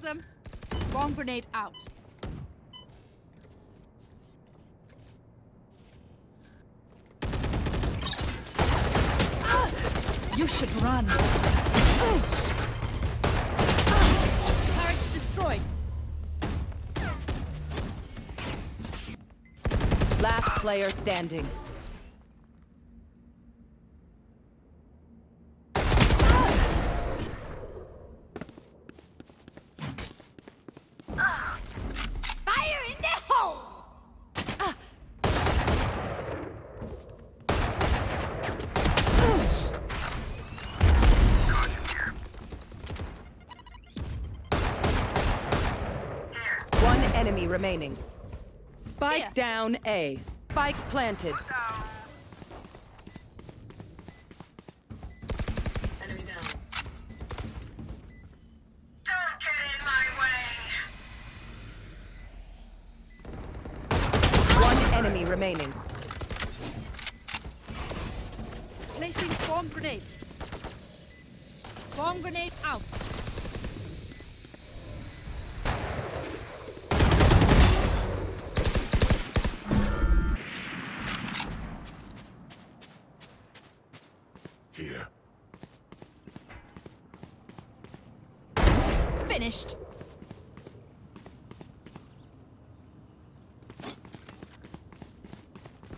Found them. Swarm grenade out. You should run. Turrets destroyed. Last player standing. Fire in the hole! One enemy remaining. Spike Here. down A. Spike planted. Enemy down. Don't get in my way! One enemy remaining. Placing swarm grenade. Swarm grenade out. Finished.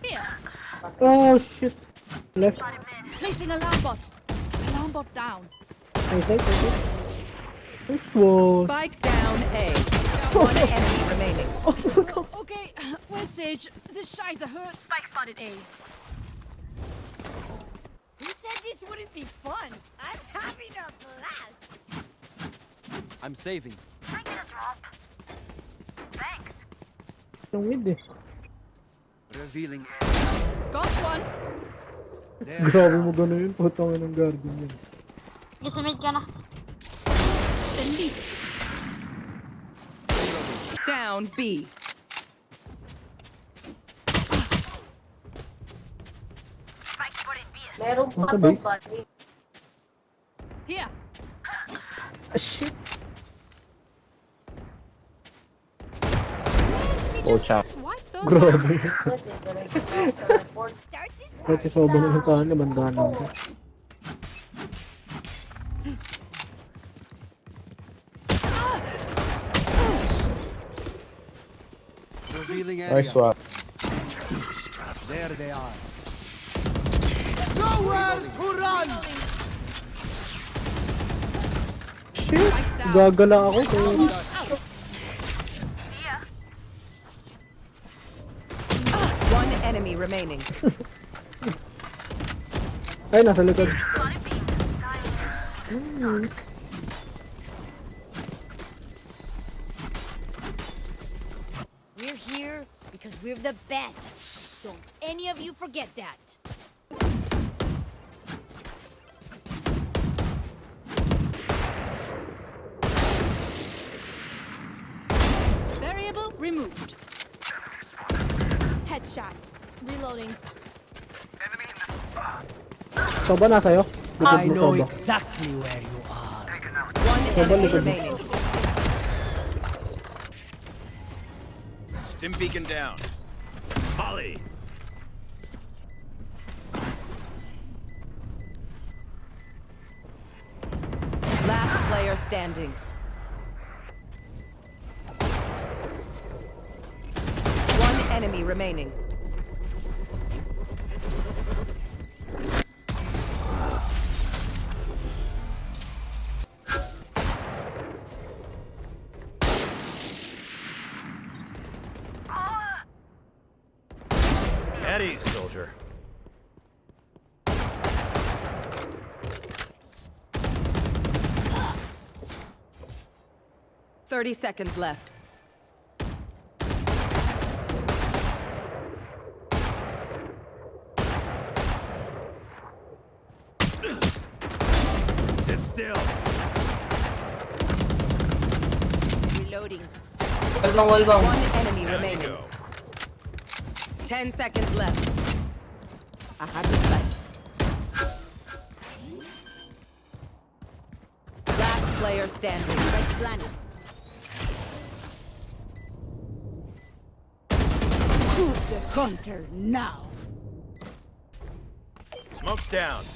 Here. Oh shit. Left. Placing alarm bot. Alarm bot down. Right side, right side. This one. Spike down A. One enemy remaining. Oh, okay, uh, where's Sage? This Scheiße hurts. Spike spotted A. Who said this wouldn't be fun? I'm having a blast. I'm saving. I get a drop. Thanks. Yung mid eh. Revealing. Got one. There. Grabe mo gano'n yun. Putang ng guardian yun. Gisumid ka na. Deleted. Down B. Spike spotted B. Meron pa Nasa to, buddy. Here. Ah shit. Oh, chap. Grabe. Kasi sobrang naman sa akin, namandahan lang ko. Nice swap. There they are. Nowhere to run! Shit! Gagala ako. Kaya... remaining. Ay, nasa likod. We're here because we're the best. Don't any of you forget that. Variable removed. Headshot. Reloading. Soba na sa'yo. Likod I know Soba. exactly where you are. One enemy likod mo. remaining. Stim beacon down. Holly. Last player standing. One enemy remaining. Eddie, soldier. Thirty seconds left. Sit still. Reloading. Wall bang, wall bang. One enemy There you remaining. Ten seconds left. I have to fight. Last player standing. Red planet. Who's the hunter now? Smoke's down.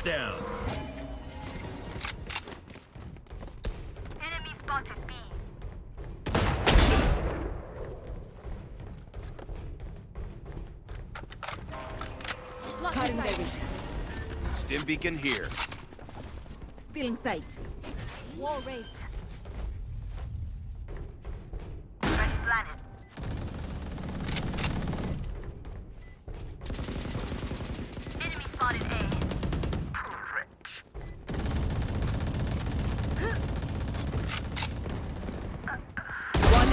Smoke's down. Enemy spotted B. Cutting their vision. Stim beacon here. Still in sight. Wall raised. Ready planet. Enemy spotted A. Rich. One